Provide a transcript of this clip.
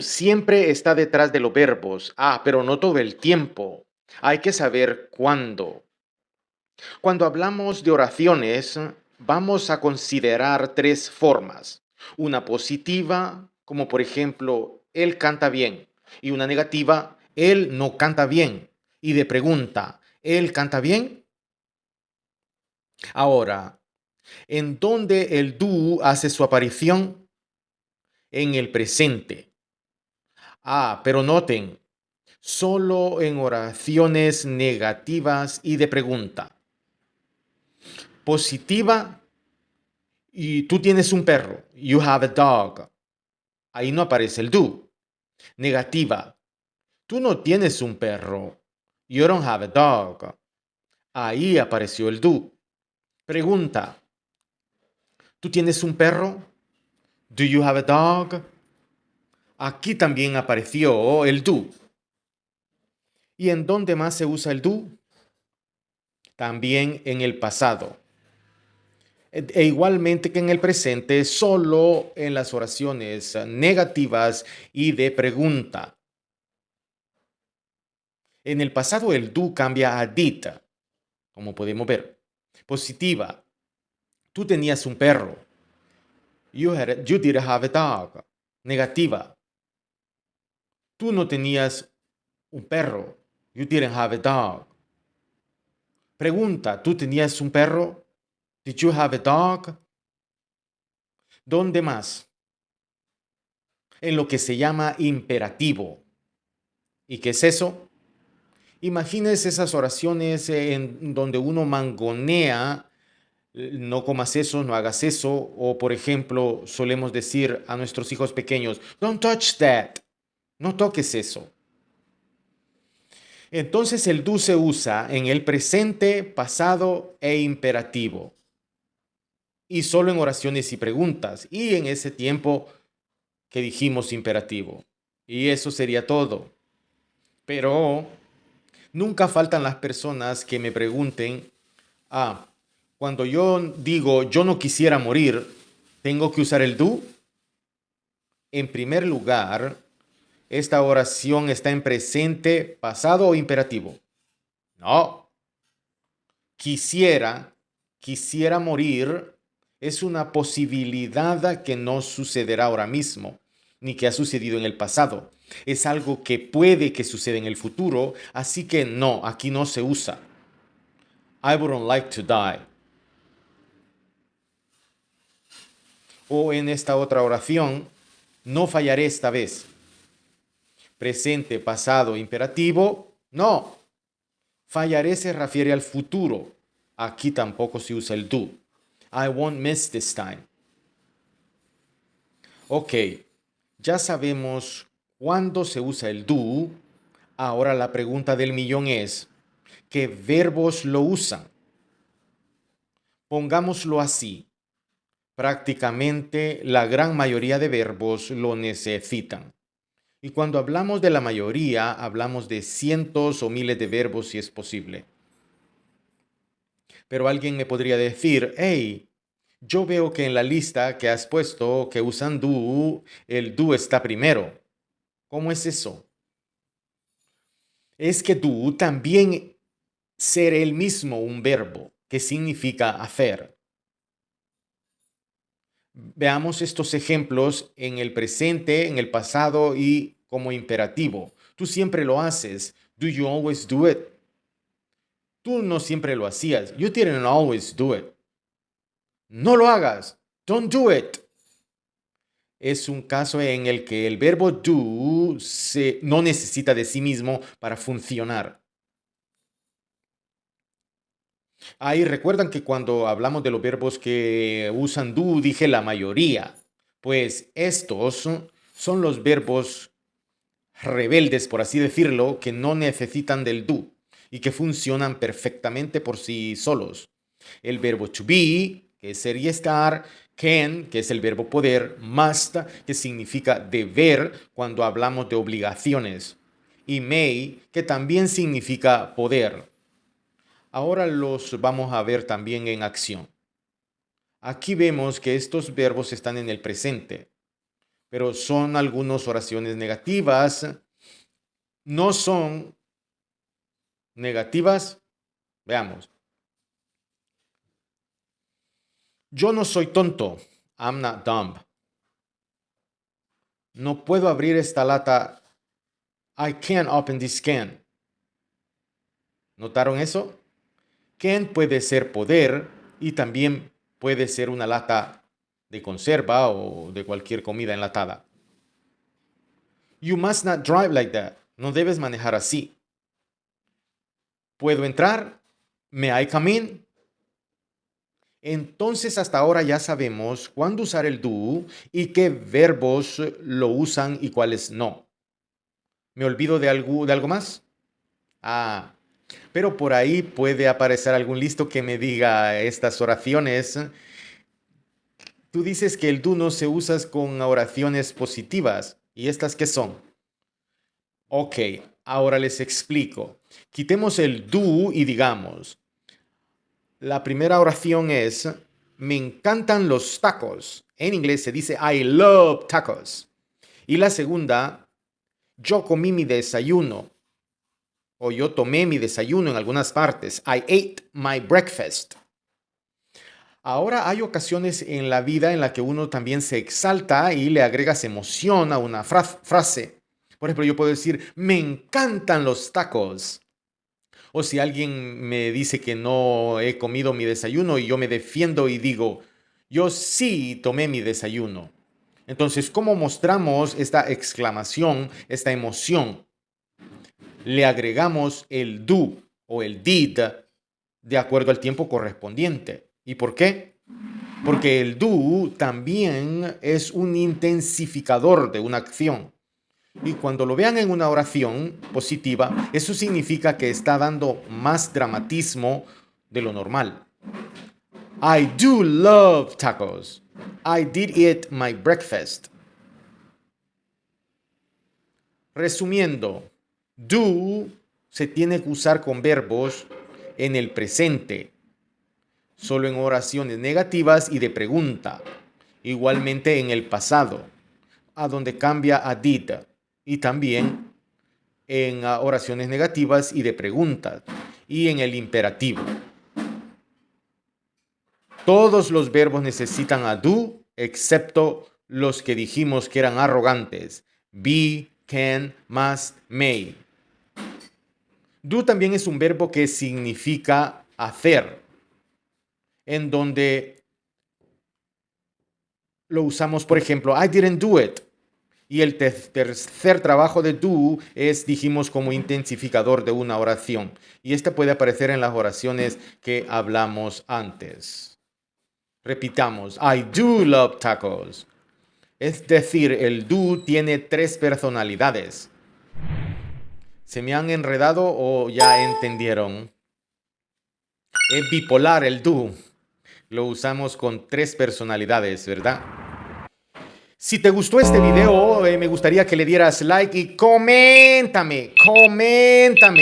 siempre está detrás de los verbos. Ah, pero no todo el tiempo. Hay que saber cuándo. Cuando hablamos de oraciones, vamos a considerar tres formas. Una positiva, como por ejemplo, él canta bien. Y una negativa, él no canta bien. Y de pregunta, ¿él canta bien? Ahora, ¿en dónde el do hace su aparición? En el presente. Ah, pero noten, solo en oraciones negativas y de pregunta positiva y tú tienes un perro. You have a dog. Ahí no aparece el do. Negativa. Tú no tienes un perro. You don't have a dog. Ahí apareció el do. Pregunta. ¿Tú tienes un perro? Do you have a dog? Aquí también apareció el do. ¿Y en dónde más se usa el do? También en el pasado. E igualmente que en el presente, solo en las oraciones negativas y de pregunta. En el pasado el do cambia a did, como podemos ver. Positiva. Tú tenías un perro. You, had, you did have a dog. Negativa. Tú no tenías un perro. You didn't have a dog. Pregunta, ¿tú tenías un perro? Did you have a dog? ¿Dónde más? En lo que se llama imperativo. ¿Y qué es eso? Imagínese esas oraciones en donde uno mangonea, no comas eso, no hagas eso, o por ejemplo, solemos decir a nuestros hijos pequeños, don't touch that, no toques eso. Entonces el do se usa en el presente, pasado e imperativo y solo en oraciones y preguntas, y en ese tiempo que dijimos imperativo. Y eso sería todo. Pero nunca faltan las personas que me pregunten, ah, cuando yo digo yo no quisiera morir, ¿tengo que usar el do? En primer lugar, esta oración está en presente, pasado o imperativo. No. Quisiera, quisiera morir es una posibilidad que no sucederá ahora mismo, ni que ha sucedido en el pasado. Es algo que puede que suceda en el futuro, así que no, aquí no se usa. I wouldn't like to die. O en esta otra oración, no fallaré esta vez. Presente, pasado, imperativo, no. Fallaré se refiere al futuro. Aquí tampoco se usa el do. I won't miss this time. Ok, ya sabemos cuándo se usa el do. Ahora la pregunta del millón es, ¿qué verbos lo usan? Pongámoslo así. Prácticamente la gran mayoría de verbos lo necesitan. Y cuando hablamos de la mayoría, hablamos de cientos o miles de verbos si es posible. Pero alguien me podría decir, hey, yo veo que en la lista que has puesto que usan do, el do está primero. ¿Cómo es eso? Es que do también ser el mismo un verbo que significa hacer. Veamos estos ejemplos en el presente, en el pasado y como imperativo. Tú siempre lo haces. Do you always do it? Tú no siempre lo hacías. You didn't always do it. No lo hagas. Don't do it. Es un caso en el que el verbo do se, no necesita de sí mismo para funcionar. Ahí recuerdan que cuando hablamos de los verbos que usan do, dije la mayoría. Pues estos son los verbos rebeldes, por así decirlo, que no necesitan del do y que funcionan perfectamente por sí solos. El verbo to be, que sería estar, can, que es el verbo poder, must, que significa deber cuando hablamos de obligaciones, y may, que también significa poder. Ahora los vamos a ver también en acción. Aquí vemos que estos verbos están en el presente, pero son algunas oraciones negativas. No son negativas. Veamos. Yo no soy tonto. I'm not dumb. No puedo abrir esta lata. I can't open this can. ¿Notaron eso? Can puede ser poder y también puede ser una lata de conserva o de cualquier comida enlatada. You must not drive like that. No debes manejar así. ¿Puedo entrar? ¿Me I come in? Entonces hasta ahora ya sabemos cuándo usar el do y qué verbos lo usan y cuáles no. ¿Me olvido de algo, de algo más? Ah, pero por ahí puede aparecer algún listo que me diga estas oraciones. Tú dices que el do no se usa con oraciones positivas. ¿Y estas qué son? Ok, ahora les explico. Quitemos el do y digamos, la primera oración es, me encantan los tacos. En inglés se dice, I love tacos. Y la segunda, yo comí mi desayuno. O yo tomé mi desayuno en algunas partes. I ate my breakfast. Ahora hay ocasiones en la vida en la que uno también se exalta y le agregas emoción a una frase. Por ejemplo, yo puedo decir, me encantan los tacos. O si alguien me dice que no he comido mi desayuno y yo me defiendo y digo, yo sí tomé mi desayuno. Entonces, ¿cómo mostramos esta exclamación, esta emoción? Le agregamos el do o el did de acuerdo al tiempo correspondiente. ¿Y por qué? Porque el do también es un intensificador de una acción. Y cuando lo vean en una oración positiva, eso significa que está dando más dramatismo de lo normal. I do love tacos. I did eat my breakfast. Resumiendo, do se tiene que usar con verbos en el presente, solo en oraciones negativas y de pregunta, igualmente en el pasado, a donde cambia a did y también en ah, oraciones negativas y de preguntas y en el imperativo. Todos los verbos necesitan a do, excepto los que dijimos que eran arrogantes. Be, can, must, may. Do también es un verbo que significa hacer, en donde lo usamos, por ejemplo, I didn't do it. Y el tercer trabajo de do es, dijimos, como intensificador de una oración. Y este puede aparecer en las oraciones que hablamos antes. Repitamos, I do love tacos. Es decir, el do tiene tres personalidades. ¿Se me han enredado o ya entendieron? Es bipolar el do. Lo usamos con tres personalidades, ¿verdad? Si te gustó este video, eh, me gustaría que le dieras like y coméntame, coméntame.